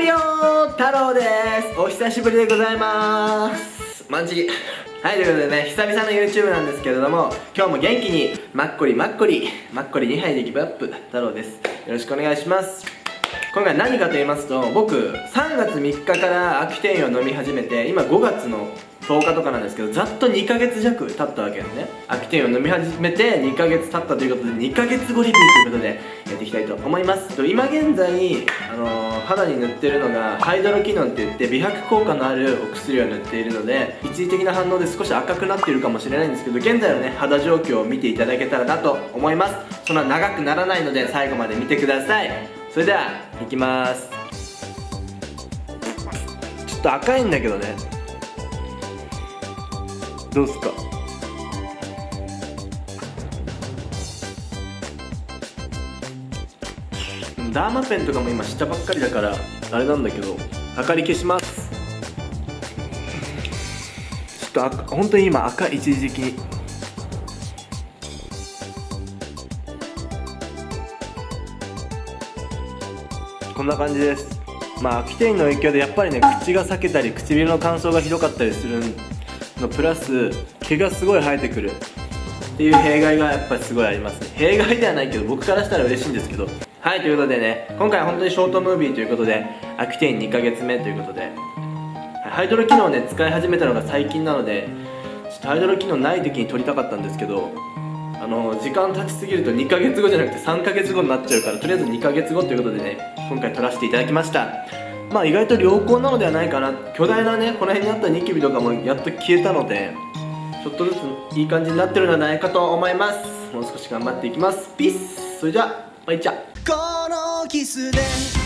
太郎です。お久しぶりでございます。マンチリ。はいということでね久々の YouTube なんですけれども今日も元気にマッコリマッコリマッコリ2杯でギブアップ太郎です。よろしくお願いします。今回何かと言いますと僕3月3日からアクテインを飲み始めて今5月の10日とかなんですけどざっと2ヶ月弱経ったわけですね。アクティンを飲み始めて2ヶ月経ったということで2ヶ月後リビューということでやっていきたいと思います。と今現在、あの、肌に塗ってるのがハイドロキノンって言って美白効果のあるお薬を塗っているので一時的な反応で少し赤くなっているかもしれないんですけど現在のね肌状況を見ていただけたらなと思います。そんな長くならないので最後まで見てください。それではいきます。ちょっと赤いんだけどね。どうすか？ダーマペンとかも今下ばっかりだからあれなんだけど明かり消します。ちょっと本当に今赤一時的にこんな感じです。まあ秋天の影響でやっぱりね口が裂けたり唇の乾燥がひどかったりするのプラス毛がすごい生えてくるっていう弊害がやっぱりすごいあります。ね弊害ではないけど僕からしたら嬉しいんですけどはいということでね今回本当にショートムービーということでアクティン2ヶ月目ということでハイドロ機能ね使い始めたのが最近なのでちょっとハイドロ機能ない時に撮りたかったんですけどあの時間経ちすぎると2ヶ月後じゃなくて3ヶ月後になっちゃうからとりあえず2ヶ月後ということでね今回撮らせていただきました。まあ意外と良好なのではないかな。巨大なねこの辺にあったニキビとかもやっと消えたのでちょっとずついい感じになってるのではないかと思います。もう少し頑張っていきます。ピース。それじゃあバイチャこのキスで